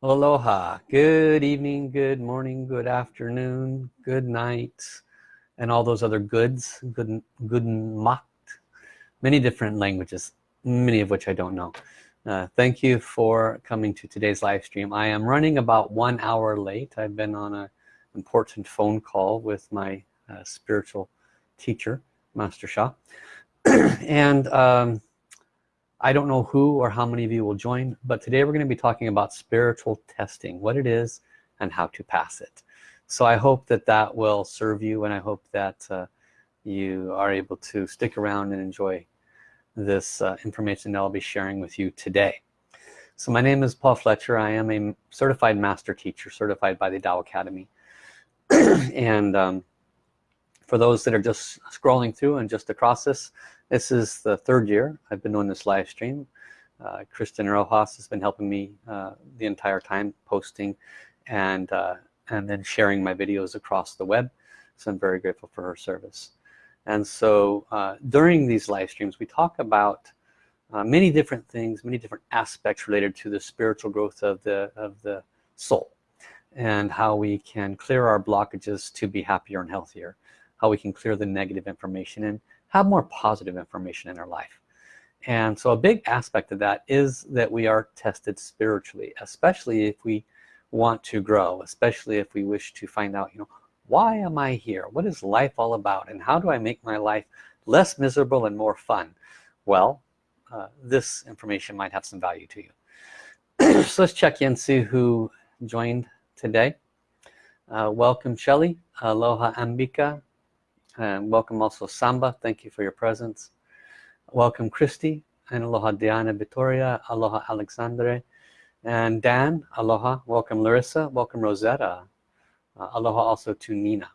Aloha, good evening, good morning, good afternoon, good night, and all those other goods, good, good macht, many different languages, many of which I don't know. Uh, thank you for coming to today's live stream. I am running about one hour late. I've been on an important phone call with my uh, spiritual teacher, Master Sha. and um, I don't know who or how many of you will join, but today we're going to be talking about spiritual testing, what it is and how to pass it. So I hope that that will serve you and I hope that uh, you are able to stick around and enjoy this uh, information that I'll be sharing with you today. So my name is Paul Fletcher. I am a certified master teacher, certified by the Tao Academy. and um, for those that are just scrolling through and just across this, this is the third year I've been doing this live stream. Uh, Kristen Rojas has been helping me uh, the entire time posting and uh, and then sharing my videos across the web. So I'm very grateful for her service. And so uh, during these live streams, we talk about uh, many different things, many different aspects related to the spiritual growth of the of the soul and how we can clear our blockages to be happier and healthier, how we can clear the negative information and have more positive information in our life. And so a big aspect of that is that we are tested spiritually especially if we want to grow especially if we wish to find out you know why am I here? What is life all about? And how do I make my life less miserable and more fun? Well uh, this information might have some value to you. So let's check in see who joined today. Uh, welcome Shelly aloha Ambika and welcome also Samba. Thank you for your presence. Welcome Christy and aloha Diana Vittoria aloha Alexandre and Dan aloha. Welcome Larissa welcome Rosetta. Uh, aloha also to Nina.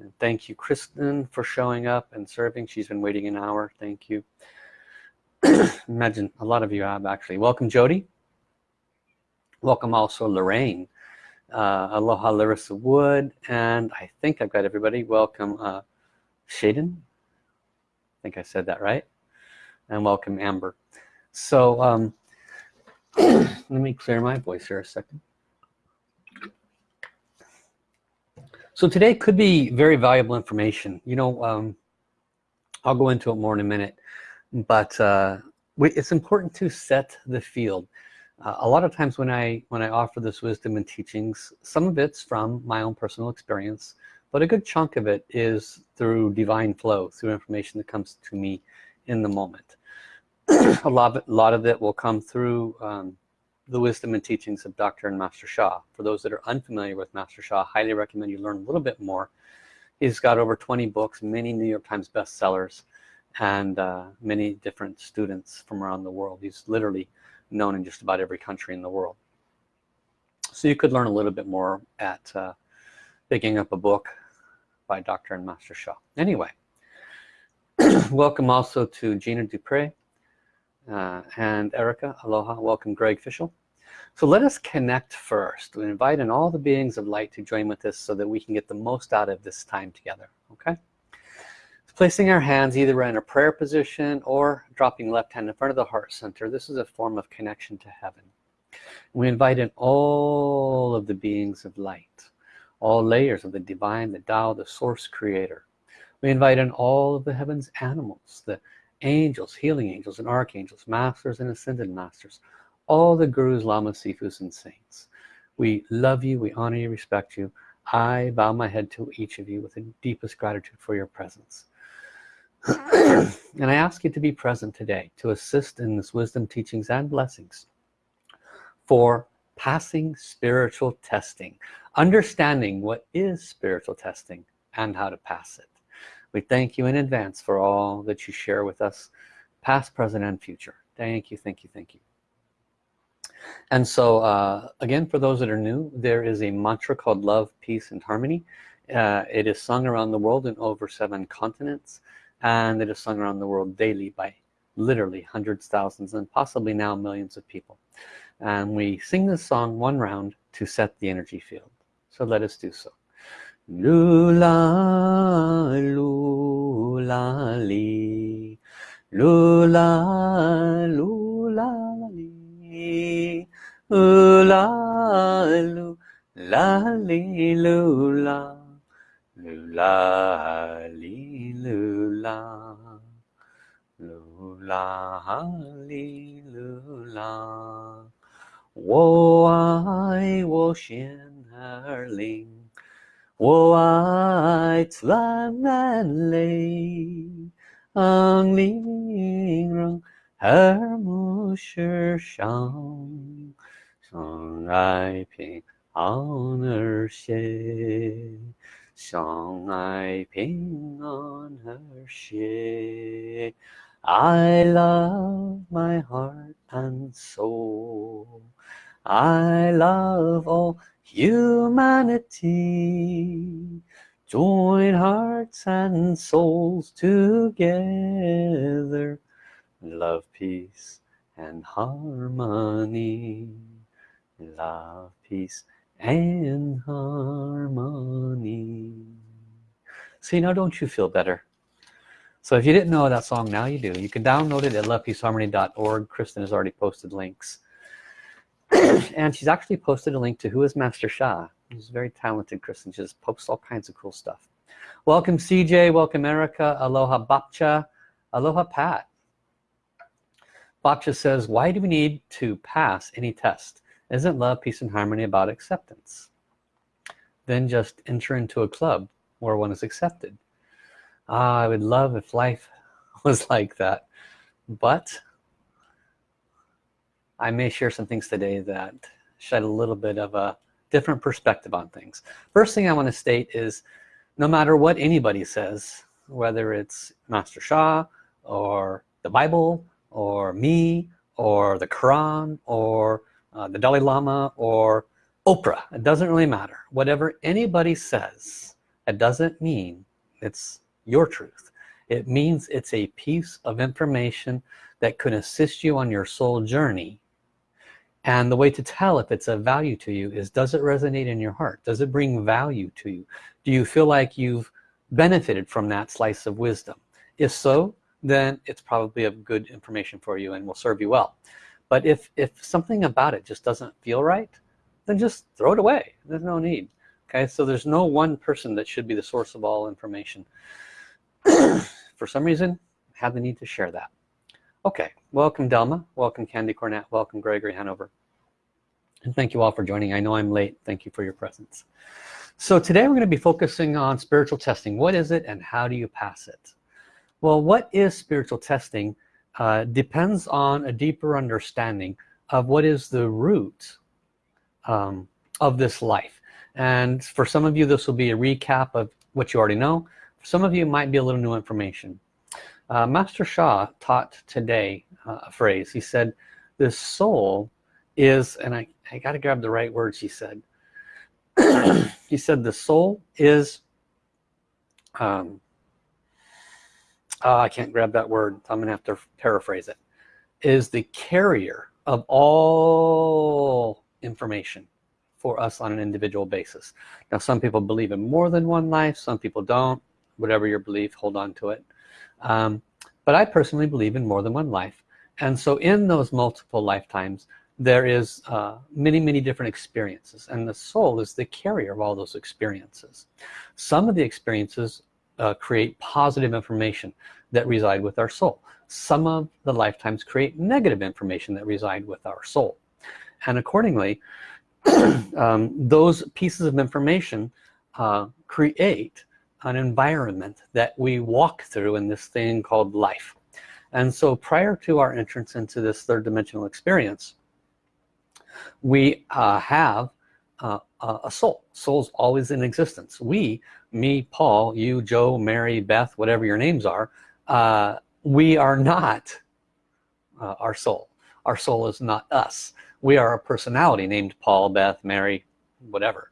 And thank you Kristen for showing up and serving. She's been waiting an hour. Thank you. Imagine a lot of you have actually. Welcome Jody. Welcome also Lorraine uh, aloha Larissa Wood and I think I've got everybody. Welcome uh, Shaden. I think I said that right. And welcome Amber. So um, let me clear my voice here a second. So today could be very valuable information. You know um, I'll go into it more in a minute. But uh, it's important to set the field uh, a lot of times when I when I offer this wisdom and teachings some of it's from my own personal experience but a good chunk of it is through divine flow through information that comes to me in the moment. A lot of it, a lot of it will come through um, the wisdom and teachings of Dr. and Master Sha for those that are unfamiliar with Master Sha I highly recommend you learn a little bit more. He's got over 20 books many New York Times bestsellers and uh, many different students from around the world. He's literally known in just about every country in the world. So you could learn a little bit more at uh, picking up a book by Dr. and Master Sha anyway welcome also to Gina Dupre uh, and Erica. Aloha. Welcome Greg Fishel so let us connect first. We invite in all the beings of light to join with us so that we can get the most out of this time together okay placing our hands either in a prayer position or dropping left hand in front of the heart center this is a form of connection to heaven. We invite in all of the beings of light all layers of the divine the Tao the source creator. We invite in all of the heavens animals the angels healing angels and archangels masters and ascended masters all the gurus lamas sifus and saints. We love you we honor you respect you. I bow my head to each of you with the deepest gratitude for your presence and I ask you to be present today to assist in this wisdom teachings and blessings for passing spiritual testing understanding what is spiritual testing and how to pass it. We thank you in advance for all that you share with us past present and future. Thank you thank you thank you. And so uh, again for those that are new there is a mantra called love peace and harmony. Uh, it is sung around the world in over seven continents and it is sung around the world daily by literally hundreds thousands and possibly now millions of people. And we sing this song one round to set the energy field. So let us do so. Lula lula li. Lula lula li. Ooh la loo la li loo la loo la 啦，噜啦哩噜啦，我爱我鲜儿灵，我爱 la, woo, aai 世上，生 shen 兴 song I ping on her ship. I love my heart and soul. I love all humanity. Join hearts and souls together. Love, peace, and harmony. Love, peace, and harmony. See, now don't you feel better? So if you didn't know that song, now you do. You can download it at lovepeaceharmony.org. Kristen has already posted links. and she's actually posted a link to who is Master Sha She's very talented, Kristen. She just posts all kinds of cool stuff. Welcome CJ, welcome Erica, aloha Bapcha, aloha Pat. Bapcha says, why do we need to pass any test? Isn't love, peace, and harmony about acceptance? Then just enter into a club where one is accepted. Ah, I would love if life was like that. But I may share some things today that shed a little bit of a different perspective on things. First thing I want to state is no matter what anybody says, whether it's Master Sha or the Bible or me or the Quran or uh, the Dalai Lama or Oprah, it doesn't really matter. Whatever anybody says, it doesn't mean it's your truth. It means it's a piece of information that could assist you on your soul journey. And the way to tell if it's a value to you is does it resonate in your heart? Does it bring value to you? Do you feel like you've benefited from that slice of wisdom? If so then it's probably a good information for you and will serve you well but if if something about it just doesn't feel right then just throw it away. There's no need. Okay? So there's no one person that should be the source of all information. For some reason have the need to share that. Okay. Welcome Delma. Welcome Candy Cornett. Welcome Gregory Hanover. And thank you all for joining. I know I'm late. Thank you for your presence. So today we're going to be focusing on spiritual testing. What is it and how do you pass it? Well what is spiritual testing uh, depends on a deeper understanding of what is the root um, of this life. And for some of you this will be a recap of what you already know. For some of you might be a little new information. Uh, Master Sha taught today uh, a phrase. He said the soul is and I, I got to grab the right words he said. He said the soul is um, oh, I can't grab that word. I'm gonna have to paraphrase it. Is the carrier of all information for us on an individual basis. Now some people believe in more than one life some people don't. Whatever your belief hold on to it. Um, but I personally believe in more than one life. And so in those multiple lifetimes there is uh, many many different experiences. And the soul is the carrier of all those experiences. Some of the experiences uh, create positive information that reside with our soul. Some of the lifetimes create negative information that reside with our soul. And accordingly um, those pieces of information uh, create an environment that we walk through in this thing called life. And so prior to our entrance into this third dimensional experience we uh, have uh, a soul. Soul's always in existence. We me Paul you Joe Mary Beth whatever your names are uh, we are not uh, our soul. Our soul is not us. We are a personality named Paul Beth Mary whatever.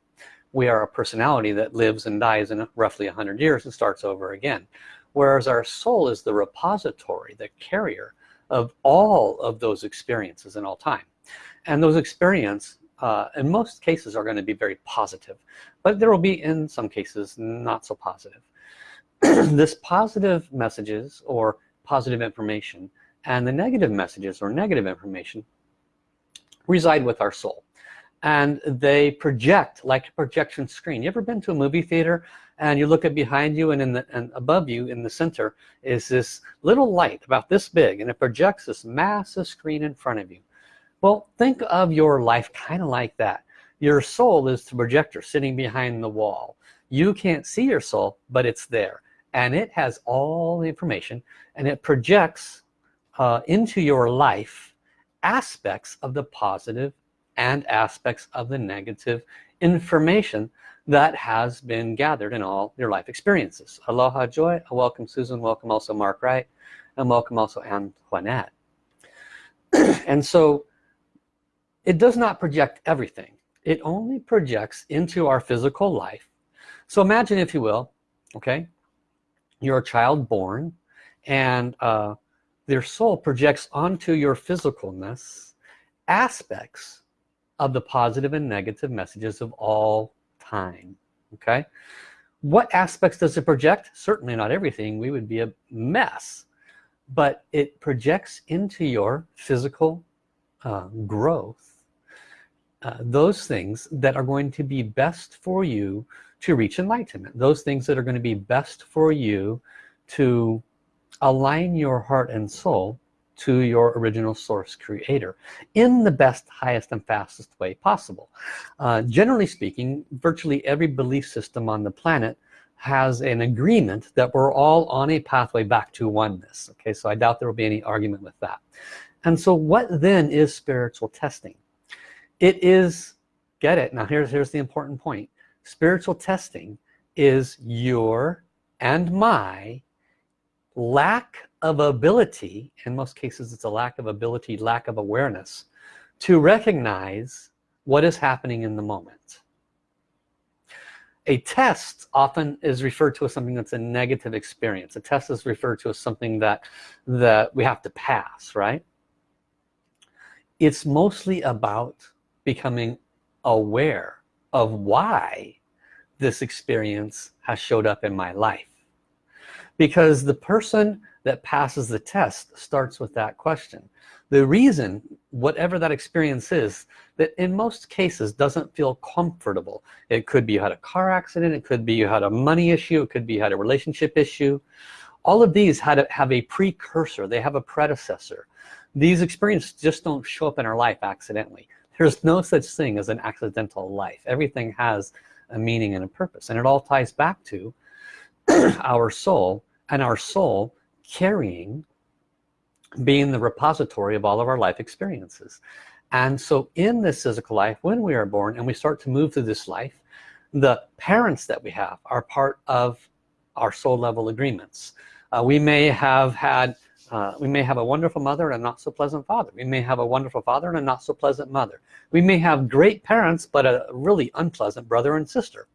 We are a personality that lives and dies in roughly 100 years and starts over again. Whereas our soul is the repository the carrier of all of those experiences in all time. And those experience uh, in most cases are going to be very positive but there will be in some cases not so positive. This positive messages or positive information and the negative messages or negative information reside with our soul and they project like a projection screen. You ever been to a movie theater and you look at behind you and in the and above you in the center is this little light about this big and it projects this massive screen in front of you well think of your life kind of like that. Your soul is the projector sitting behind the wall. You can't see your soul but it's there and it has all the information and it projects uh, into your life aspects of the positive and aspects of the negative information that has been gathered in all your life experiences. Aloha joy. Welcome Susan. Welcome also Mark Wright. And welcome also Antoinette. And so it does not project everything. It only projects into our physical life. So imagine if you will okay you're a child born and uh, their soul projects onto your physicalness aspects of the positive and negative messages of all time okay? What aspects does it project? Certainly not everything. We would be a mess. But it projects into your physical uh, growth uh, those things that are going to be best for you to reach enlightenment. Those things that are going to be best for you to align your heart and soul to your original source creator in the best highest and fastest way possible. Uh, generally speaking virtually every belief system on the planet has an agreement that we're all on a pathway back to oneness okay? So I doubt there will be any argument with that. And so what then is spiritual testing it is get it. Now here's here's the important point. Spiritual testing is your and my lack of ability in most cases it's a lack of ability lack of awareness to recognize what is happening in the moment. A test often is referred to as something that's a negative experience. A test is referred to as something that that we have to pass right? It's mostly about becoming aware of why this experience has showed up in my life. Because the person that passes the test starts with that question. The reason whatever that experience is that in most cases doesn't feel comfortable. It could be you had a car accident it could be you had a money issue it could be you had a relationship issue. All of these had to have a precursor. They have a predecessor. These experiences just don't show up in our life accidentally there's no such thing as an accidental life. Everything has a meaning and a purpose and it all ties back to our soul and our soul carrying being the repository of all of our life experiences. And so in this physical life when we are born and we start to move through this life the parents that we have are part of our soul level agreements. Uh, we may have had uh, we may have a wonderful mother and a not so pleasant father. We may have a wonderful father and a not so pleasant mother. We may have great parents but a really unpleasant brother and sister.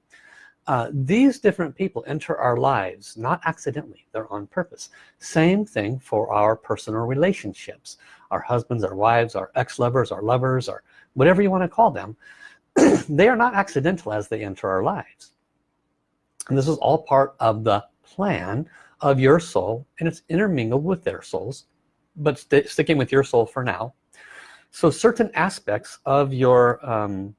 Uh, these different people enter our lives not accidentally. They're on purpose. Same thing for our personal relationships. Our husbands our wives our ex-lovers our lovers or whatever you want to call them they are not accidental as they enter our lives. And this is all part of the plan of your soul and it's intermingled with their souls but st sticking with your soul for now. So certain aspects of your um,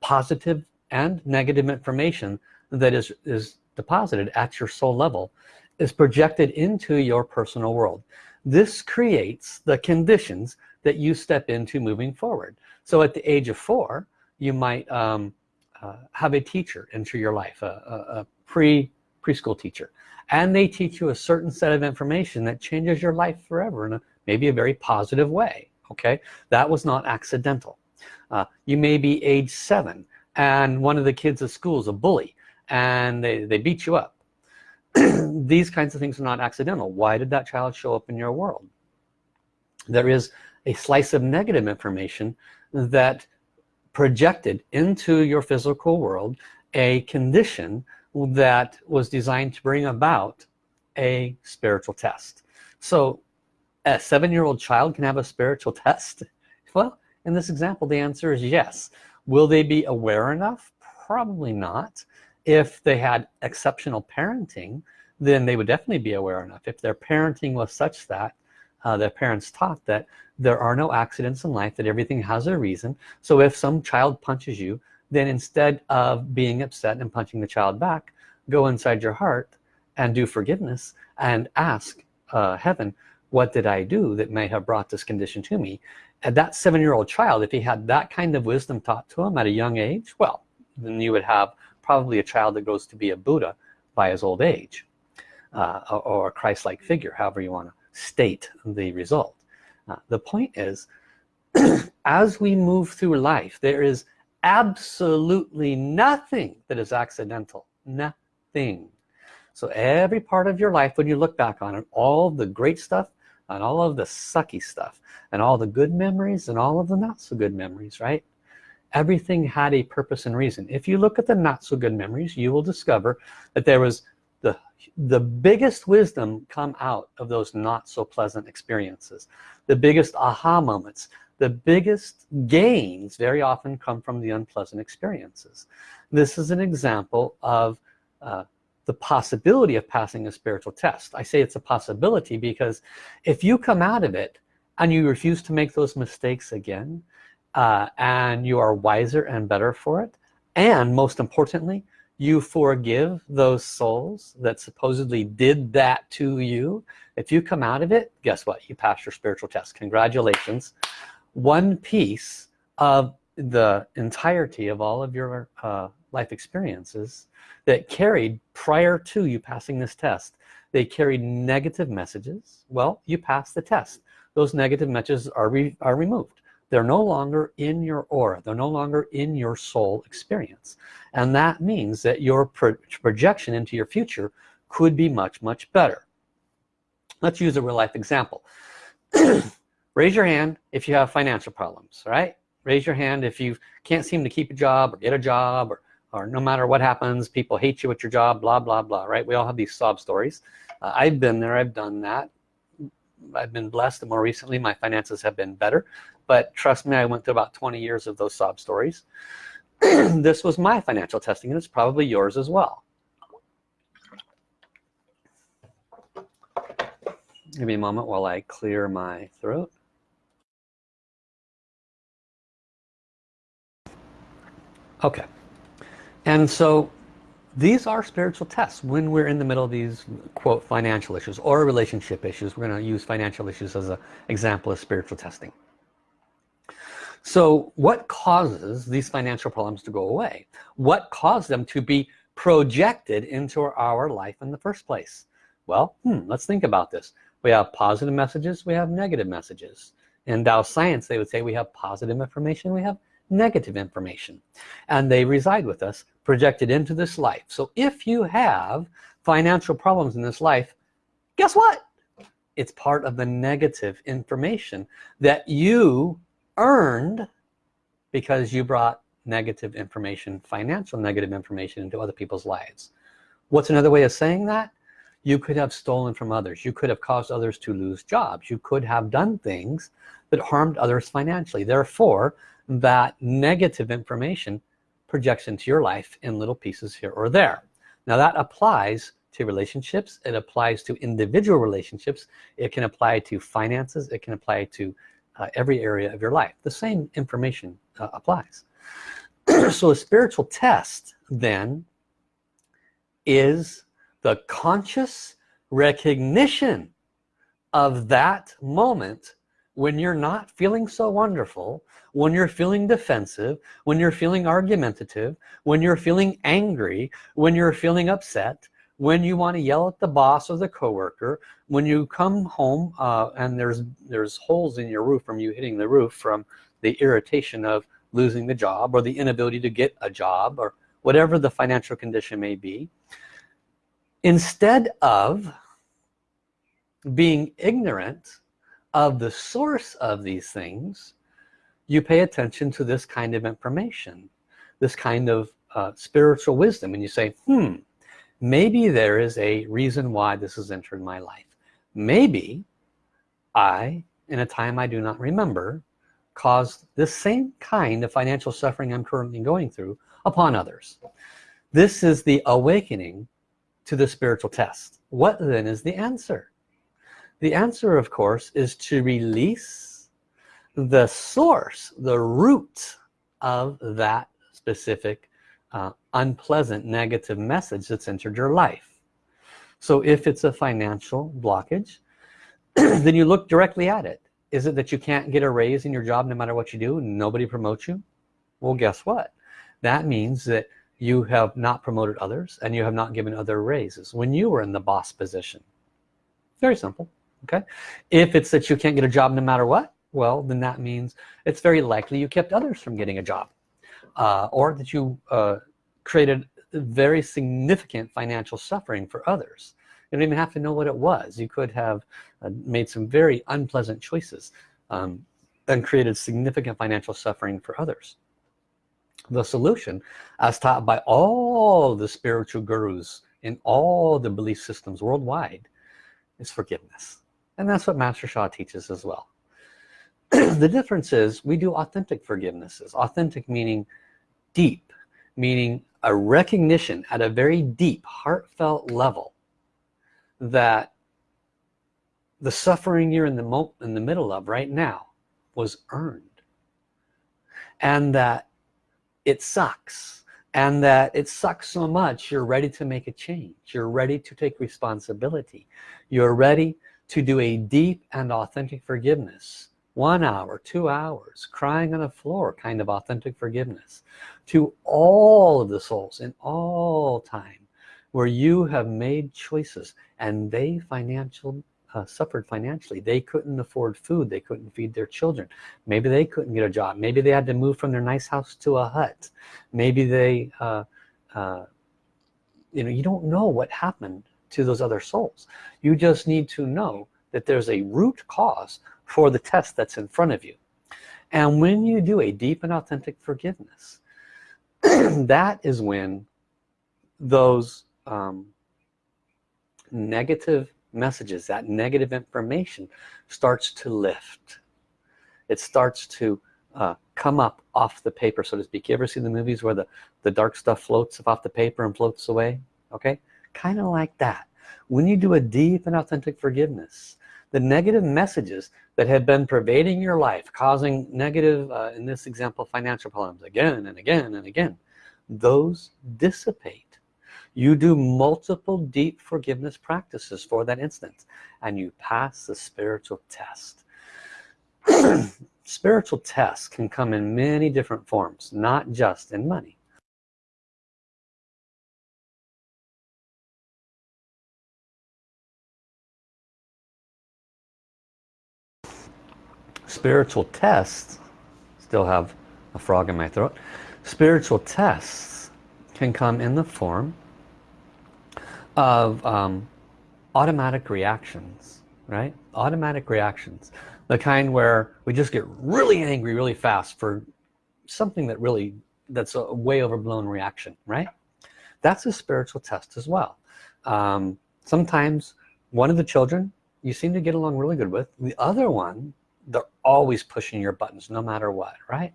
positive and negative information that is is deposited at your soul level is projected into your personal world. This creates the conditions that you step into moving forward. So at the age of four you might um, uh, have a teacher enter your life a, a, a pre preschool teacher and they teach you a certain set of information that changes your life forever in a maybe a very positive way okay? That was not accidental. Uh, you may be age seven and one of the kids at school is a bully and they, they beat you up. These kinds of things are not accidental. Why did that child show up in your world? There is a slice of negative information that projected into your physical world a condition that was designed to bring about a spiritual test. So a seven-year-old child can have a spiritual test? Well in this example the answer is yes. Will they be aware enough? Probably not. If they had exceptional parenting then they would definitely be aware enough. If their parenting was such that uh, their parents taught that there are no accidents in life that everything has a reason. So if some child punches you then instead of being upset and punching the child back go inside your heart and do forgiveness and ask uh, heaven what did I do that may have brought this condition to me? And that seven-year-old child if he had that kind of wisdom taught to him at a young age well then you would have probably a child that grows to be a Buddha by his old age uh, or a Christ-like figure however you want to state the result. Uh, the point is as we move through life there is absolutely nothing that is accidental. Nothing. So every part of your life when you look back on it all the great stuff and all of the sucky stuff and all the good memories and all of the not so good memories right? Everything had a purpose and reason. If you look at the not so good memories you will discover that there was the the biggest wisdom come out of those not so pleasant experiences. The biggest aha moments the biggest gains very often come from the unpleasant experiences. This is an example of uh, the possibility of passing a spiritual test. I say it's a possibility because if you come out of it and you refuse to make those mistakes again uh, and you are wiser and better for it and most importantly you forgive those souls that supposedly did that to you if you come out of it guess what? You passed your spiritual test. Congratulations one piece of the entirety of all of your uh, life experiences that carried prior to you passing this test. They carried negative messages. Well you pass the test. Those negative messages are, re are removed. They're no longer in your aura. They're no longer in your soul experience. And that means that your pro projection into your future could be much much better. Let's use a real life example raise your hand if you have financial problems right? Raise your hand if you can't seem to keep a job or get a job or or no matter what happens people hate you at your job blah blah blah right? We all have these sob stories. Uh, I've been there I've done that. I've been blessed and more recently my finances have been better. But trust me I went through about 20 years of those sob stories. This was my financial testing and it's probably yours as well. Give me a moment while I clear my throat okay. And so these are spiritual tests. When we're in the middle of these quote financial issues or relationship issues we're going to use financial issues as an example of spiritual testing. So what causes these financial problems to go away? What caused them to be projected into our life in the first place? Well hmm, let's think about this. We have positive messages we have negative messages. In Tao science they would say we have positive information we have negative information. And they reside with us projected into this life. So if you have financial problems in this life guess what? It's part of the negative information that you earned because you brought negative information financial negative information into other people's lives. What's another way of saying that? You could have stolen from others. You could have caused others to lose jobs. You could have done things that harmed others financially. Therefore that negative information projects into your life in little pieces here or there. Now that applies to relationships. It applies to individual relationships. It can apply to finances. It can apply to uh, every area of your life. The same information uh, applies. So a spiritual test then is the conscious recognition of that moment when you're not feeling so wonderful when you're feeling defensive when you're feeling argumentative when you're feeling angry when you're feeling upset when you want to yell at the boss or the coworker when you come home uh, and there's there's holes in your roof from you hitting the roof from the irritation of losing the job or the inability to get a job or whatever the financial condition may be instead of being ignorant of the source of these things you pay attention to this kind of information this kind of uh, spiritual wisdom and you say hmm maybe there is a reason why this has entered my life. Maybe I in a time I do not remember caused the same kind of financial suffering I'm currently going through upon others. This is the awakening to the spiritual test. What then is the answer the answer of course is to release the source the root of that specific uh, unpleasant negative message that's entered your life. So if it's a financial blockage then you look directly at it. Is it that you can't get a raise in your job no matter what you do nobody promotes you? Well guess what? That means that you have not promoted others and you have not given other raises when you were in the boss position. Very simple okay? If it's that you can't get a job no matter what well then that means it's very likely you kept others from getting a job uh, or that you uh, created very significant financial suffering for others. You don't even have to know what it was. You could have uh, made some very unpleasant choices um, and created significant financial suffering for others. The solution as taught by all the spiritual gurus in all the belief systems worldwide is forgiveness and that's what Master Sha teaches as well. The difference is we do authentic forgivenesses. Authentic meaning deep meaning a recognition at a very deep heartfelt level that the suffering you're in the in the middle of right now was earned. And that it sucks. And that it sucks so much you're ready to make a change. You're ready to take responsibility. You're ready to do a deep and authentic forgiveness. One hour two hours crying on the floor kind of authentic forgiveness to all of the souls in all time where you have made choices and they financial uh, suffered financially. They couldn't afford food. They couldn't feed their children. Maybe they couldn't get a job. Maybe they had to move from their nice house to a hut. Maybe they uh, uh, you know you don't know what happened to those other souls. You just need to know that there's a root cause for the test that's in front of you. And when you do a deep and authentic forgiveness that is when those um, negative messages that negative information starts to lift. It starts to uh, come up off the paper so to speak. You ever see the movies where the the dark stuff floats off the paper and floats away? Okay kind of like that. When you do a deep and authentic forgiveness the negative messages that have been pervading your life causing negative uh, in this example financial problems again and again and again those dissipate. You do multiple deep forgiveness practices for that instance and you pass the spiritual test. Spiritual tests can come in many different forms not just in money spiritual tests still have a frog in my throat spiritual tests can come in the form of um, automatic reactions right? Automatic reactions. The kind where we just get really angry really fast for something that really that's a way overblown reaction right? That's a spiritual test as well. Um, sometimes one of the children you seem to get along really good with. The other one they're always pushing your buttons no matter what right?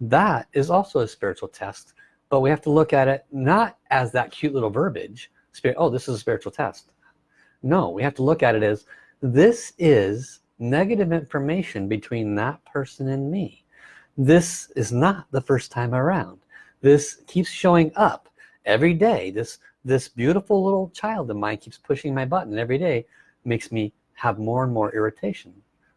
That is also a spiritual test but we have to look at it not as that cute little verbiage spirit oh this is a spiritual test. No we have to look at it as this is negative information between that person and me. This is not the first time around. This keeps showing up every day. This this beautiful little child of mine keeps pushing my button every day makes me have more and more irritation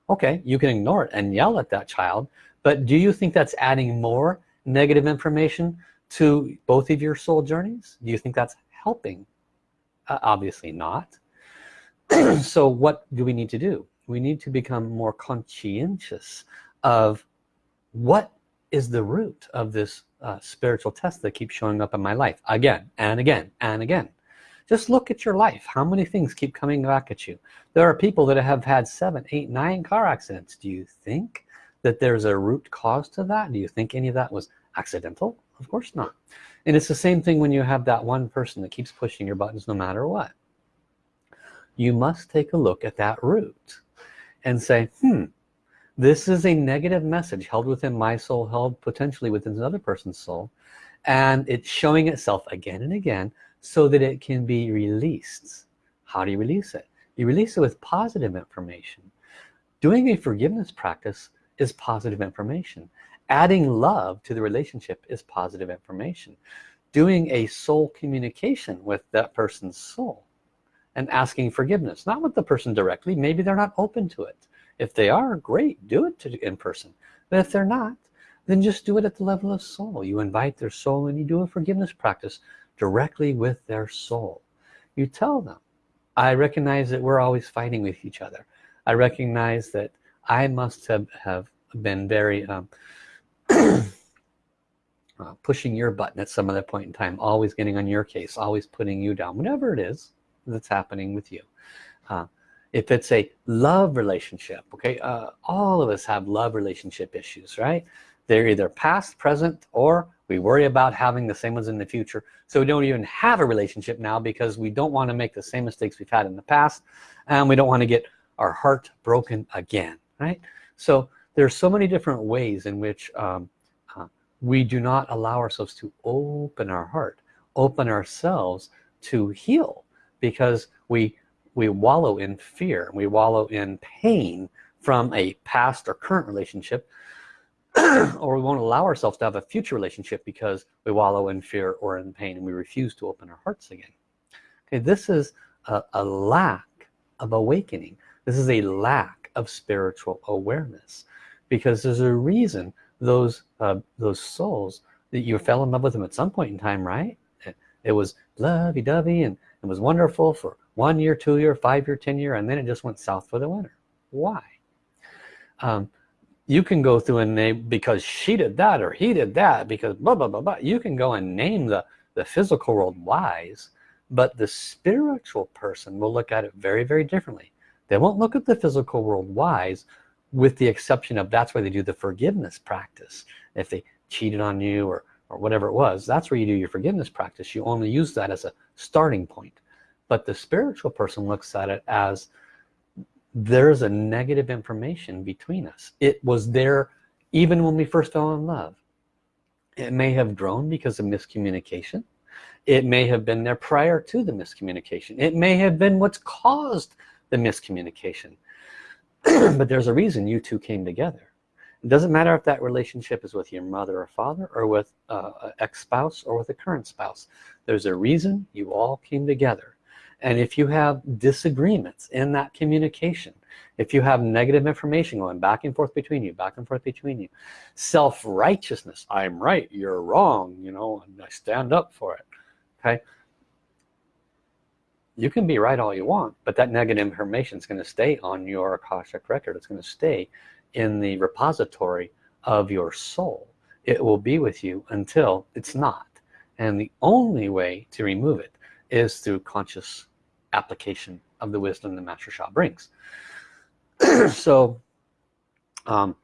okay you can ignore it and yell at that child but do you think that's adding more negative information to both of your soul journeys? Do you think that's helping? Uh, obviously not. So what do we need to do? We need to become more conscientious of what is the root of this uh, spiritual test that keeps showing up in my life again and again and again just look at your life. How many things keep coming back at you? There are people that have had seven eight nine car accidents. Do you think that there's a root cause to that? Do you think any of that was accidental? Of course not. And it's the same thing when you have that one person that keeps pushing your buttons no matter what. You must take a look at that root and say hmm this is a negative message held within my soul held potentially within another person's soul and it's showing itself again and again so that it can be released. How do you release it? You release it with positive information. Doing a forgiveness practice is positive information. Adding love to the relationship is positive information. Doing a soul communication with that person's soul and asking forgiveness not with the person directly. Maybe they're not open to it. If they are great do it to, in person. But if they're not then just do it at the level of soul. You invite their soul and you do a forgiveness practice directly with their soul. You tell them I recognize that we're always fighting with each other. I recognize that I must have, have been very um, uh, pushing your button at some other point in time always getting on your case always putting you down whatever it is that's happening with you. Uh, if it's a love relationship okay uh, all of us have love relationship issues right? They're either past present or we worry about having the same ones in the future. So we don't even have a relationship now because we don't want to make the same mistakes we've had in the past and we don't want to get our heart broken again right? So there's so many different ways in which um, uh, we do not allow ourselves to open our heart open ourselves to heal because we we wallow in fear we wallow in pain from a past or current relationship or we won't allow ourselves to have a future relationship because we wallow in fear or in pain and we refuse to open our hearts again. Okay this is a, a lack of awakening. This is a lack of spiritual awareness because there's a reason those uh, those souls that you fell in love with them at some point in time right? It was lovey-dovey and it was wonderful for one year two year five year ten year and then it just went south for the winter. Why? Um, you can go through and name because she did that or he did that because blah blah blah blah. You can go and name the the physical world wise but the spiritual person will look at it very very differently. They won't look at the physical world wise with the exception of that's where they do the forgiveness practice. If they cheated on you or or whatever it was that's where you do your forgiveness practice. You only use that as a starting point. But the spiritual person looks at it as there's a negative information between us. It was there even when we first fell in love. It may have grown because of miscommunication. It may have been there prior to the miscommunication. It may have been what's caused the miscommunication. But there's a reason you two came together. It doesn't matter if that relationship is with your mother or father or with uh, ex-spouse or with a current spouse. There's a reason you all came together and if you have disagreements in that communication if you have negative information going back and forth between you back and forth between you self-righteousness I'm right you're wrong you know and I stand up for it okay? You can be right all you want but that negative information is going to stay on your Akashic record. It's going to stay in the repository of your soul. It will be with you until it's not. And the only way to remove it is through conscious application of the wisdom the Master Sha brings. So um,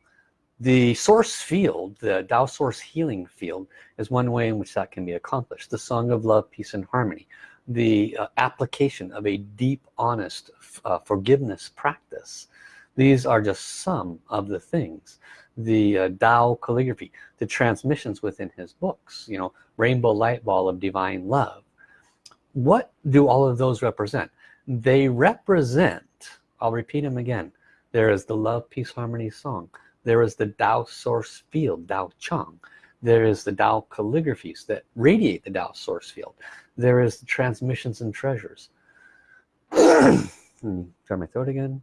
the source field the Tao source healing field is one way in which that can be accomplished. The song of love peace and harmony the uh, application of a deep honest uh, forgiveness practice. These are just some of the things. The uh, Tao calligraphy the transmissions within his books you know rainbow light ball of divine love what do all of those represent? They represent I'll repeat them again there is the love peace harmony song there is the Tao source field Tao Chang there is the Tao calligraphies that radiate the Tao source field there is the transmissions and treasures. Hmm, try my throat again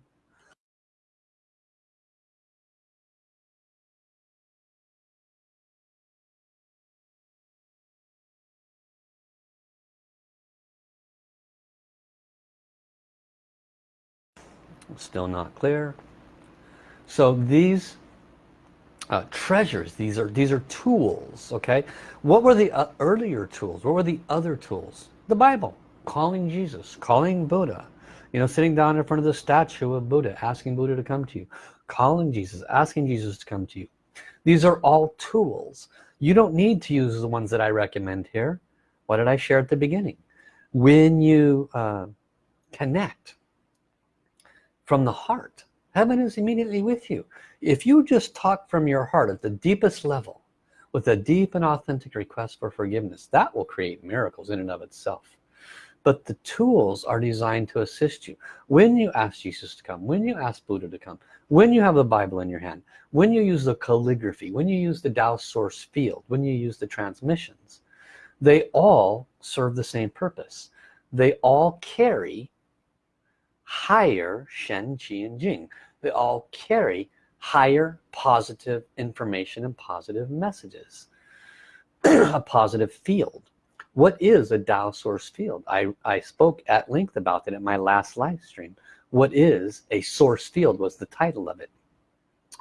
still not clear. So these uh, treasures these are these are tools okay? What were the uh, earlier tools? What were the other tools? The Bible. Calling Jesus calling Buddha. You know sitting down in front of the statue of Buddha asking Buddha to come to you. Calling Jesus asking Jesus to come to you. These are all tools. You don't need to use the ones that I recommend here. What did I share at the beginning? When you uh, connect from the heart. Heaven is immediately with you. If you just talk from your heart at the deepest level with a deep and authentic request for forgiveness that will create miracles in and of itself. But the tools are designed to assist you. When you ask Jesus to come when you ask Buddha to come when you have the Bible in your hand when you use the calligraphy when you use the Tao source field when you use the transmissions they all serve the same purpose. They all carry higher Shen, Qi, and Jing. They all carry higher positive information and positive messages. A positive field. What is a Tao source field? I, I spoke at length about it in my last live stream. What is a source field was the title of it.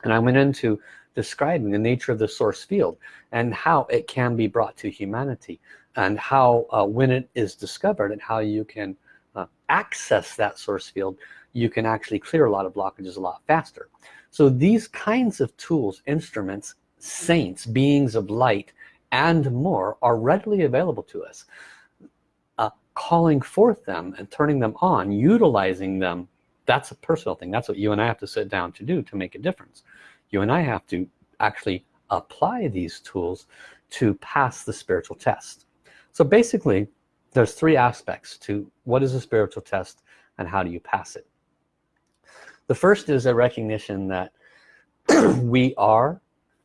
And I went into describing the nature of the source field and how it can be brought to humanity and how uh, when it is discovered and how you can uh, access that source field you can actually clear a lot of blockages a lot faster. So these kinds of tools instruments saints beings of light and more are readily available to us. Uh, calling forth them and turning them on utilizing them that's a personal thing. That's what you and I have to sit down to do to make a difference. You and I have to actually apply these tools to pass the spiritual test. So basically there's three aspects to what is a spiritual test and how do you pass it. The first is a recognition that we are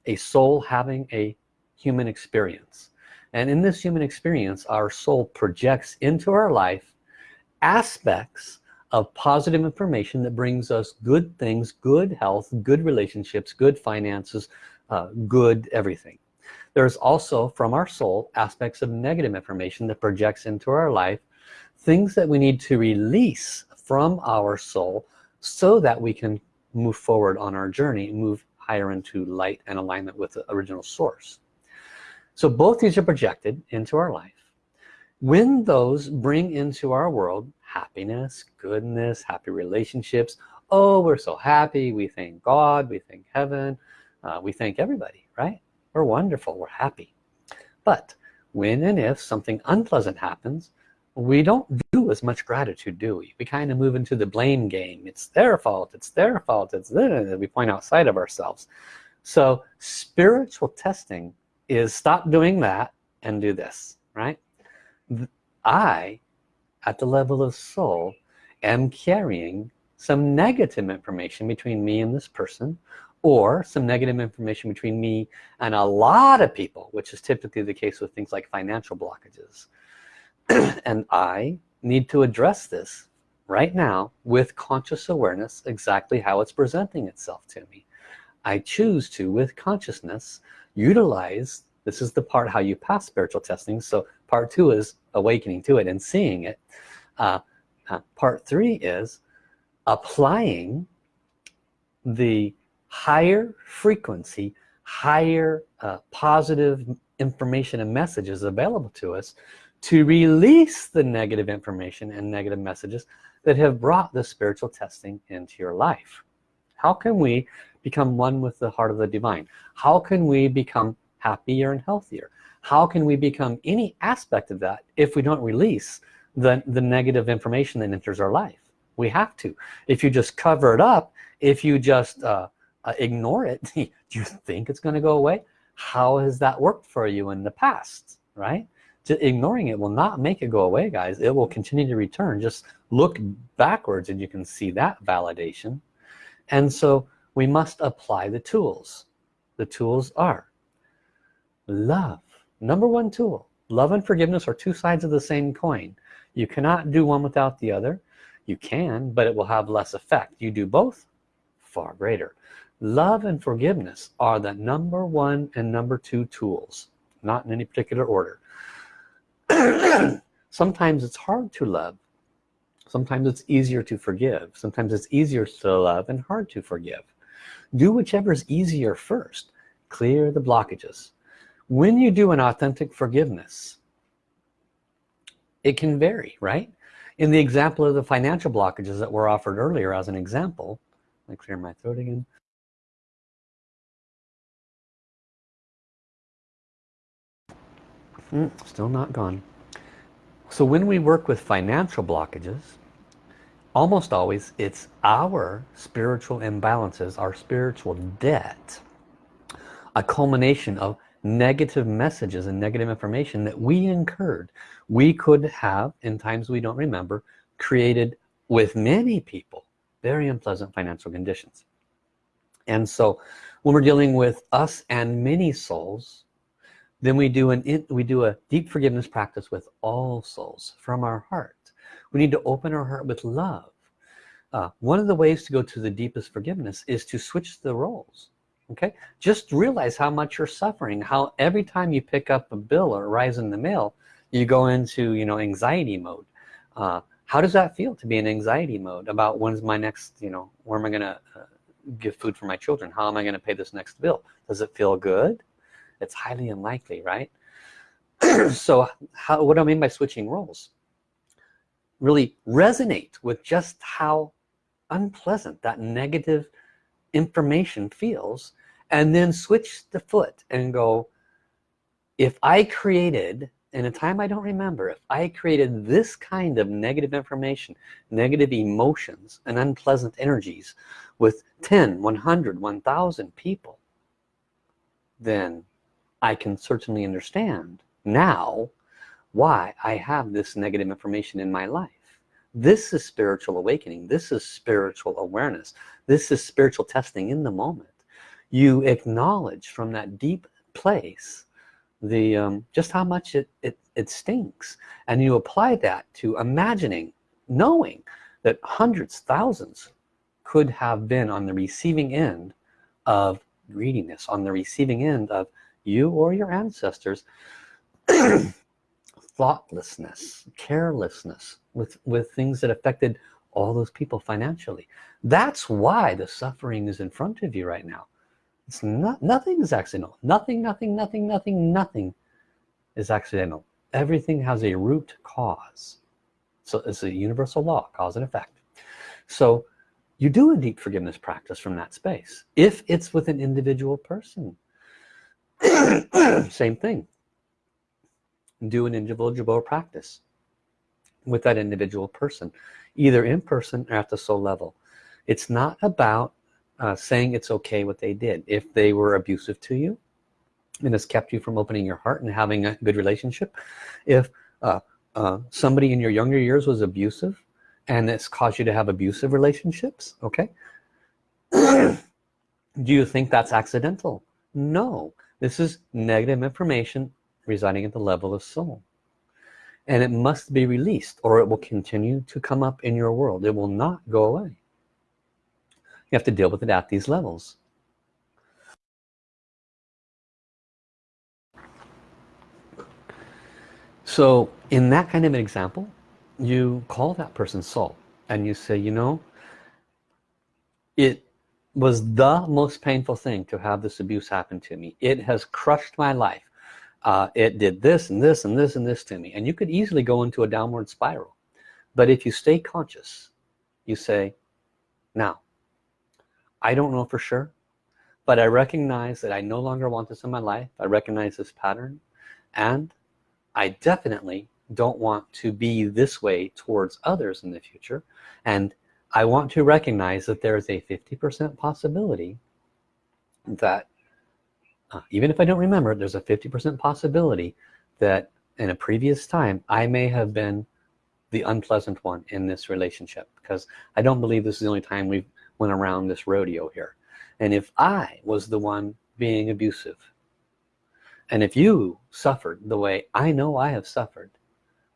a soul having a human experience. And in this human experience our soul projects into our life aspects of positive information that brings us good things good health good relationships good finances uh, good everything there's also from our soul aspects of negative information that projects into our life things that we need to release from our soul so that we can move forward on our journey move higher into light and alignment with the original source. So both these are projected into our life. When those bring into our world happiness goodness happy relationships oh we're so happy we thank God we thank heaven uh, we thank everybody right we're wonderful we're happy. But when and if something unpleasant happens we don't do as much gratitude do we? We kind of move into the blame game. It's their fault it's their fault it's we point outside of ourselves. So spiritual testing is stop doing that and do this right? I at the level of soul am carrying some negative information between me and this person or some negative information between me and a lot of people which is typically the case with things like financial blockages. And I need to address this right now with conscious awareness exactly how it's presenting itself to me. I choose to with consciousness utilize this is the part how you pass spiritual testing so part two is awakening to it and seeing it. Uh, uh, part three is applying the higher frequency higher uh, positive information and messages available to us to release the negative information and negative messages that have brought the spiritual testing into your life. How can we become one with the heart of the divine? How can we become happier and healthier? How can we become any aspect of that if we don't release the the negative information that enters our life? We have to. If you just cover it up if you just uh, uh, ignore it. Do you think it's going to go away? How has that worked for you in the past right? Ignoring it will not make it go away guys. It will continue to return. Just look backwards and you can see that validation. And so we must apply the tools. The tools are love. Number one tool love and forgiveness are two sides of the same coin. You cannot do one without the other. You can but it will have less effect. You do both far greater love and forgiveness are the number one and number two tools not in any particular order. Sometimes it's hard to love. Sometimes it's easier to forgive. Sometimes it's easier to love and hard to forgive. Do whichever is easier first. Clear the blockages. When you do an authentic forgiveness it can vary right? In the example of the financial blockages that were offered earlier as an example let me clear my throat again mm, still not gone. So when we work with financial blockages almost always it's our spiritual imbalances our spiritual debt a culmination of negative messages and negative information that we incurred. We could have in times we don't remember created with many people very unpleasant financial conditions. And so when we're dealing with us and many souls then we do an we do a deep forgiveness practice with all souls from our heart. We need to open our heart with love. Uh, one of the ways to go to the deepest forgiveness is to switch the roles okay? Just realize how much you're suffering how every time you pick up a bill or rise in the mail you go into you know anxiety mode. Uh, how does that feel to be in anxiety mode about when's my next you know where am I gonna uh, give food for my children? How am I gonna pay this next bill? Does it feel good it's highly unlikely right? So how what do I mean by switching roles? Really resonate with just how unpleasant that negative information feels and then switch the foot and go if I created in a time I don't remember if I created this kind of negative information negative emotions and unpleasant energies with 10 100 1000 people then I can certainly understand now why I have this negative information in my life. This is spiritual awakening. This is spiritual awareness. This is spiritual testing in the moment. You acknowledge from that deep place the um, just how much it, it it stinks. And you apply that to imagining knowing that hundreds thousands could have been on the receiving end of greediness on the receiving end of you or your ancestors thoughtlessness carelessness with with things that affected all those people financially. That's why the suffering is in front of you right now. It's not nothing is accidental. Nothing nothing nothing nothing nothing is accidental. Everything has a root cause. So it's a universal law cause and effect. So you do a deep forgiveness practice from that space. If it's with an individual person same thing. Do an individual practice with that individual person either in person or at the soul level. It's not about uh, saying it's okay what they did. If they were abusive to you and has kept you from opening your heart and having a good relationship if uh, uh, somebody in your younger years was abusive and it's caused you to have abusive relationships okay? Do you think that's accidental? No this is negative information residing at the level of soul. And it must be released or it will continue to come up in your world. It will not go away. You have to deal with it at these levels. So in that kind of an example you call that person soul and you say you know it was the most painful thing to have this abuse happen to me. It has crushed my life. Uh, it did this and this and this and this to me. And you could easily go into a downward spiral. But if you stay conscious you say now I don't know for sure but I recognize that I no longer want this in my life. I recognize this pattern. And I definitely don't want to be this way towards others in the future. And I want to recognize that there is a 50% possibility that uh, even if I don't remember there's a 50% possibility that in a previous time I may have been the unpleasant one in this relationship because I don't believe this is the only time we went around this rodeo here. And if I was the one being abusive and if you suffered the way I know I have suffered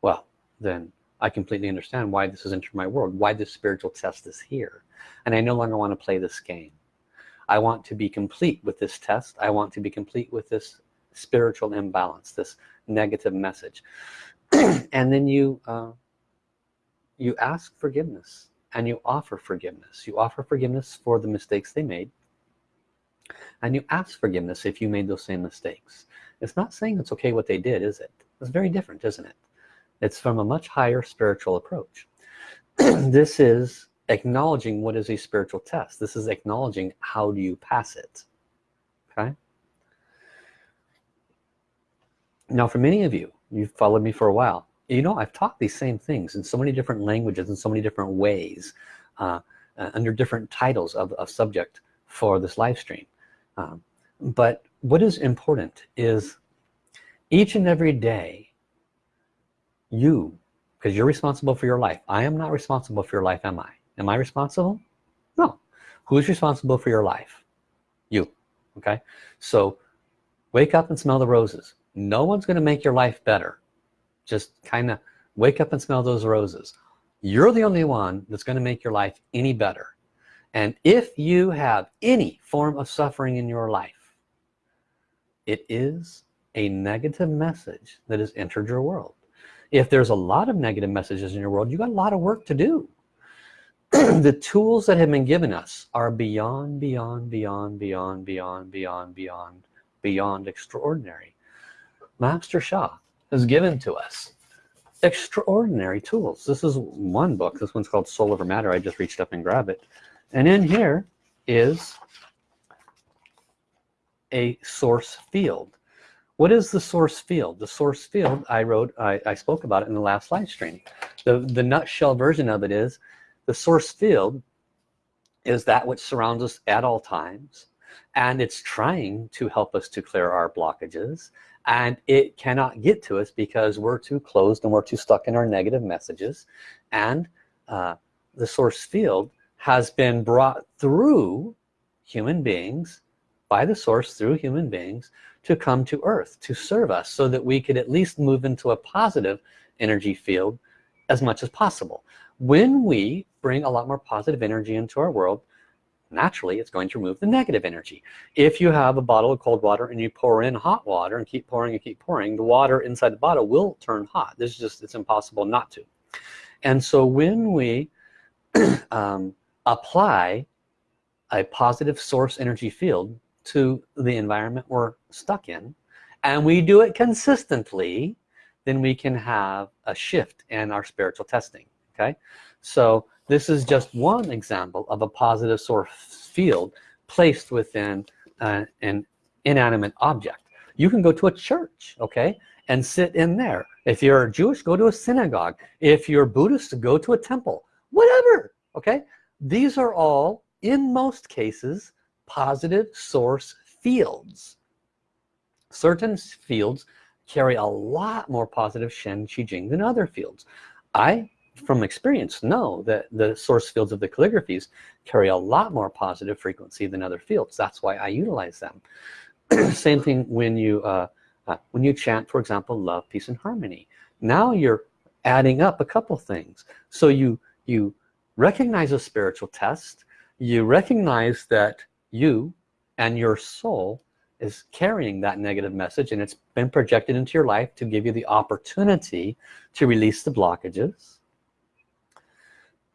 well then I completely understand why this has entered my world why this spiritual test is here. And I no longer want to play this game. I want to be complete with this test. I want to be complete with this spiritual imbalance this negative message. And then you uh, you ask forgiveness and you offer forgiveness. You offer forgiveness for the mistakes they made. And you ask forgiveness if you made those same mistakes. It's not saying it's okay what they did is it? It's very different isn't it it's from a much higher spiritual approach. This is acknowledging what is a spiritual test. This is acknowledging how do you pass it okay? Now for many of you you've followed me for a while you know I've taught these same things in so many different languages in so many different ways uh, uh, under different titles of, subject for this live stream. Um, but what is important is each and every day you because you're responsible for your life. I am not responsible for your life am I? Am I responsible? No. Who's responsible for your life? You okay? So wake up and smell the roses. No one's gonna make your life better. Just kind of wake up and smell those roses. You're the only one that's going to make your life any better. And if you have any form of suffering in your life it is a negative message that has entered your world if there's a lot of negative messages in your world, you got a lot of work to do. the tools that have been given us are beyond, beyond, beyond, beyond, beyond, beyond, beyond, beyond extraordinary. Master Sha has given to us extraordinary tools. This is one book. This one's called Soul Over Matter. I just reached up and grabbed it. And in here is a source field what is the source field? The source field I wrote I, I spoke about it in the last live stream. The the nutshell version of it is the source field is that which surrounds us at all times and it's trying to help us to clear our blockages and it cannot get to us because we're too closed and we're too stuck in our negative messages. And uh, the source field has been brought through human beings by the source through human beings to come to earth to serve us so that we could at least move into a positive energy field as much as possible. When we bring a lot more positive energy into our world naturally it's going to remove the negative energy. If you have a bottle of cold water and you pour in hot water and keep pouring and keep pouring the water inside the bottle will turn hot. This is just it's impossible not to. And so when we um, apply a positive source energy field to the environment we're stuck in and we do it consistently then we can have a shift in our spiritual testing okay? So this is just one example of a positive source field placed within uh, an inanimate object. You can go to a church okay and sit in there. If you're Jewish go to a synagogue. If you're Buddhist go to a temple. Whatever okay? These are all in most cases positive source fields. Certain fields carry a lot more positive Shen Qi Jing than other fields. I from experience know that the source fields of the calligraphies carry a lot more positive frequency than other fields. That's why I utilize them. Same thing when you uh, uh, when you chant for example love peace and harmony. Now you're adding up a couple things. So you you recognize a spiritual test. You recognize that you and your soul is carrying that negative message and it's been projected into your life to give you the opportunity to release the blockages.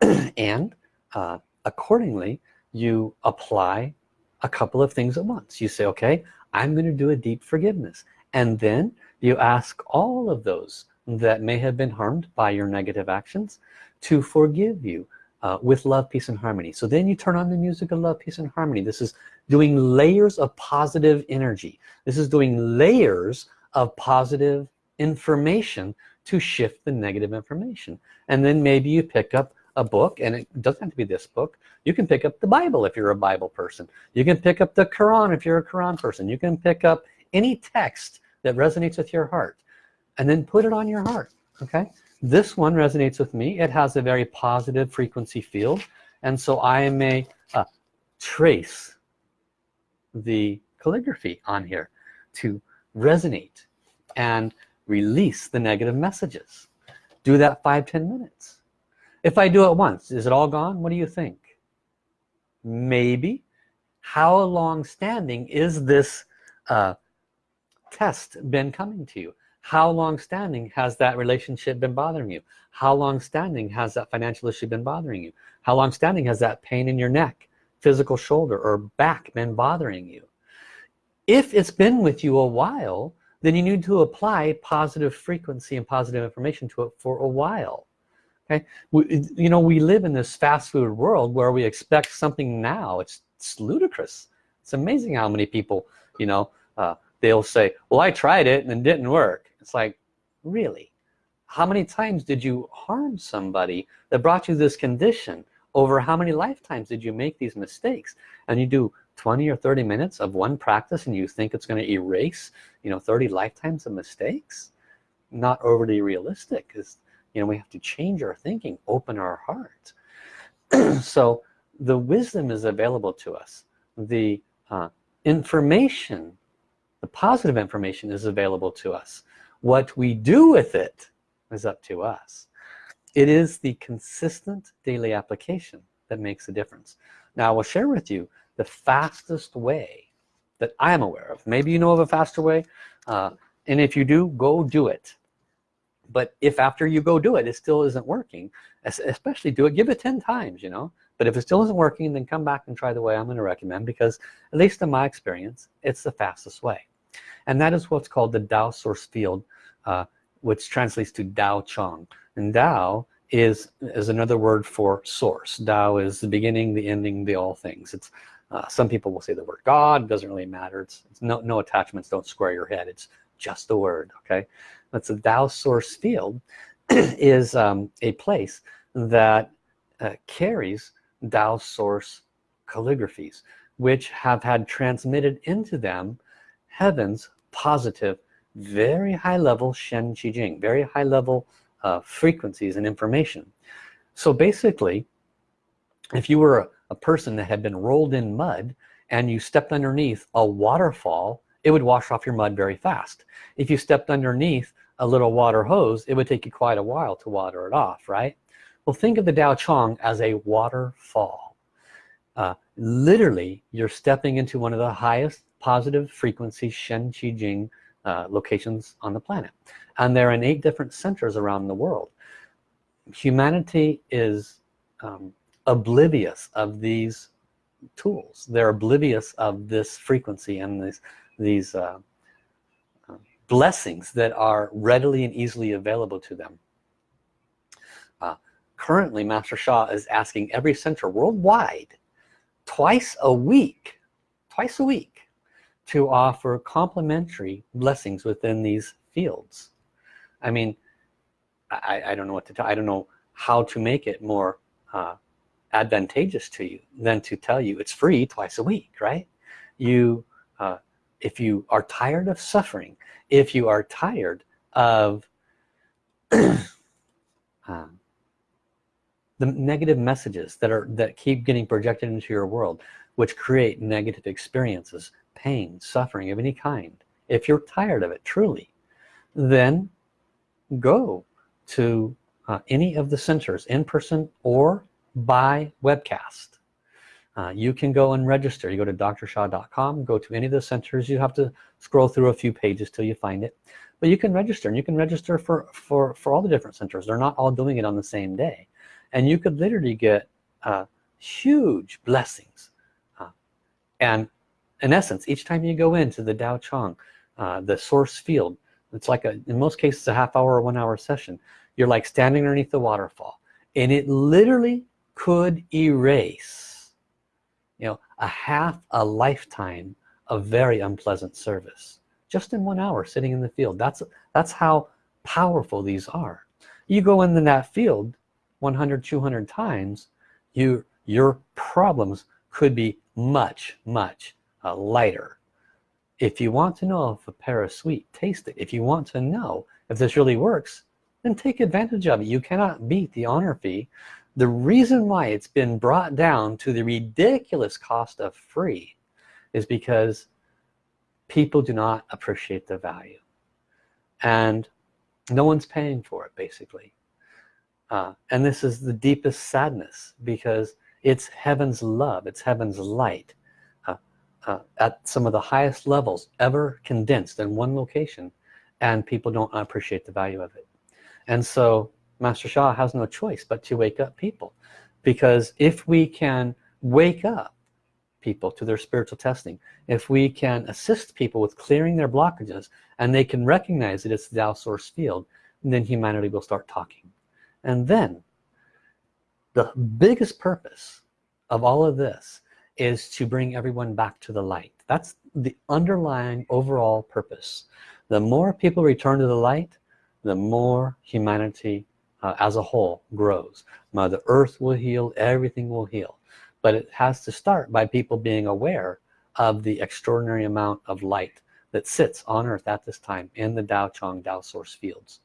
And uh, accordingly you apply a couple of things at once. You say okay I'm going to do a deep forgiveness. And then you ask all of those that may have been harmed by your negative actions to forgive you uh, with love peace and harmony. So then you turn on the music of love peace and harmony. This is doing layers of positive energy. This is doing layers of positive information to shift the negative information. And then maybe you pick up a book and it doesn't have to be this book. You can pick up the Bible if you're a Bible person. You can pick up the Quran if you're a Quran person. You can pick up any text that resonates with your heart and then put it on your heart okay this one resonates with me. It has a very positive frequency field. And so I may uh, trace the calligraphy on here to resonate and release the negative messages. Do that five ten minutes. If I do it once is it all gone? What do you think? Maybe. How long standing is this uh, test been coming to you how long standing has that relationship been bothering you? How long standing has that financial issue been bothering you? How long standing has that pain in your neck physical shoulder or back been bothering you? If it's been with you a while then you need to apply positive frequency and positive information to it for a while okay? We, you know we live in this fast food world where we expect something now. It's, it's ludicrous. It's amazing how many people you know uh, they'll say well I tried it and it didn't work it's like really? How many times did you harm somebody that brought you this condition? Over how many lifetimes did you make these mistakes? And you do 20 or 30 minutes of one practice and you think it's going to erase you know 30 lifetimes of mistakes? Not overly realistic because you know we have to change our thinking open our heart. So the wisdom is available to us. The uh, information the positive information is available to us what we do with it is up to us. It is the consistent daily application that makes a difference. Now I will share with you the fastest way that I'm aware of. Maybe you know of a faster way uh, and if you do go do it. But if after you go do it it still isn't working especially do it give it 10 times you know? But if it still isn't working then come back and try the way I'm going to recommend because at least in my experience it's the fastest way and that is what's called the Tao source field uh, which translates to Tao Chang. And Tao is is another word for source. Tao is the beginning the ending the all things. It's uh, some people will say the word God doesn't really matter. It's, it's no no attachments don't square your head. It's just a word okay? That's a Tao source field is um, a place that uh, carries Tao source calligraphies which have had transmitted into them heaven's positive very high level Shen Qi Jing very high level uh, frequencies and information. So basically if you were a, a person that had been rolled in mud and you stepped underneath a waterfall it would wash off your mud very fast. If you stepped underneath a little water hose it would take you quite a while to water it off right? Well think of the Dao Chang as a waterfall. Uh, literally you're stepping into one of the highest positive frequency Shen Qi Jing uh, locations on the planet. And they're in eight different centers around the world. Humanity is um, oblivious of these tools. They're oblivious of this frequency and these these uh, uh, blessings that are readily and easily available to them. Uh, currently Master Sha is asking every center worldwide twice a week twice a week to offer complementary blessings within these fields. I mean I, I don't know what to tell I don't know how to make it more uh, advantageous to you than to tell you it's free twice a week right? You uh, if you are tired of suffering if you are tired of um, the negative messages that are that keep getting projected into your world which create negative experiences pain suffering of any kind. If you're tired of it truly then go to uh, any of the centers in person or by webcast. Uh, you can go and register. You go to drsha.com go to any of the centers. You have to scroll through a few pages till you find it. But you can register and you can register for for for all the different centers. They're not all doing it on the same day. And you could literally get uh, huge blessings uh, and in essence each time you go into the Tao Chang uh, the source field it's like a in most cases a half hour or one hour session you're like standing underneath the waterfall and it literally could erase you know a half a lifetime of very unpleasant service just in one hour sitting in the field. That's that's how powerful these are. You go in that field 100 200 times you your problems could be much much uh, lighter. If you want to know if a pear is sweet taste it if you want to know if this really works then take advantage of it. You cannot beat the honor fee. The reason why it's been brought down to the ridiculous cost of free is because people do not appreciate the value. And no one's paying for it basically. Uh, and this is the deepest sadness because it's heaven's love it's heaven's light uh, at some of the highest levels ever condensed in one location and people don't appreciate the value of it. And so Master Sha has no choice but to wake up people because if we can wake up people to their spiritual testing if we can assist people with clearing their blockages and they can recognize that it's the Tao source field then humanity will start talking. And then the biggest purpose of all of this is to bring everyone back to the light. That's the underlying overall purpose. The more people return to the light the more humanity uh, as a whole grows. Mother earth will heal everything will heal. But it has to start by people being aware of the extraordinary amount of light that sits on earth at this time in the Tao Chang Tao source fields.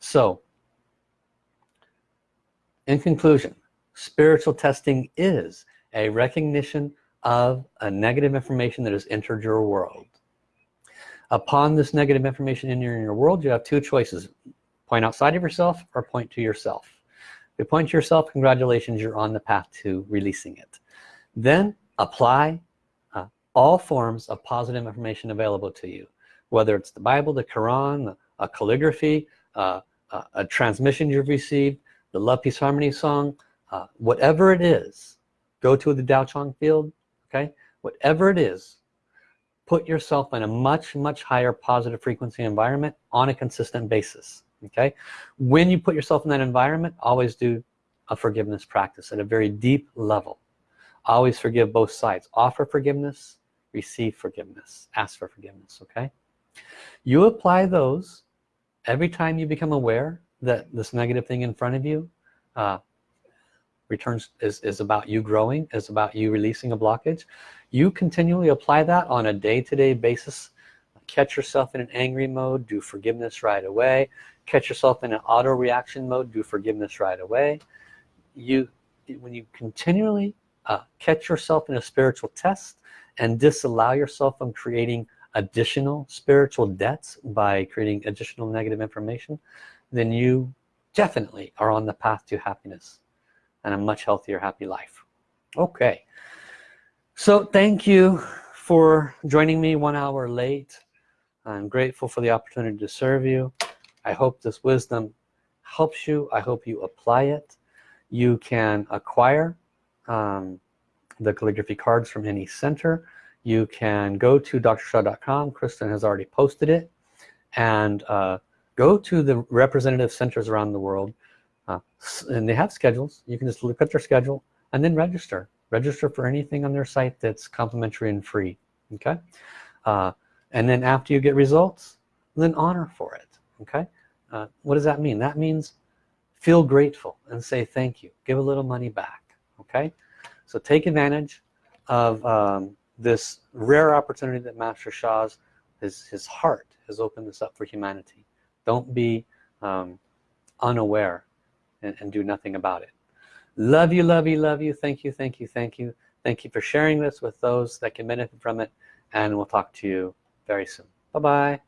So in conclusion spiritual testing is a recognition of a negative information that has entered your world. Upon this negative information in your, in your world you have two choices point outside of yourself or point to yourself. If you point to yourself congratulations you're on the path to releasing it. Then apply uh, all forms of positive information available to you whether it's the Bible the Quran a calligraphy uh, a, a transmission you've received the love peace harmony song uh, whatever it is go to the Tao Chang field okay? Whatever it is put yourself in a much much higher positive frequency environment on a consistent basis okay? When you put yourself in that environment always do a forgiveness practice at a very deep level. Always forgive both sides. Offer forgiveness receive forgiveness. Ask for forgiveness okay? You apply those every time you become aware that this negative thing in front of you uh, returns is, is about you growing is about you releasing a blockage. You continually apply that on a day-to-day -day basis. Catch yourself in an angry mode do forgiveness right away. Catch yourself in an auto reaction mode do forgiveness right away. You when you continually uh, catch yourself in a spiritual test and disallow yourself from creating additional spiritual debts by creating additional negative information then you definitely are on the path to happiness and a much healthier happy life. Okay. So thank you for joining me one hour late. I'm grateful for the opportunity to serve you. I hope this wisdom helps you. I hope you apply it. You can acquire um, the calligraphy cards from any center. You can go to drsha.com Kristen has already posted it. And uh, go to the representative centers around the world uh, and they have schedules. You can just look at their schedule and then register. Register for anything on their site that's complimentary and free okay? Uh, and then after you get results then honor for it okay? Uh, what does that mean? That means feel grateful and say thank you. Give a little money back okay? So take advantage of um, this rare opportunity that Master Sha's his, his heart has opened this up for humanity. Don't be um, unaware and, and do nothing about it. Love you love you love you. Thank you thank you thank you. Thank you for sharing this with those that can benefit from it. And we'll talk to you very soon. Bye bye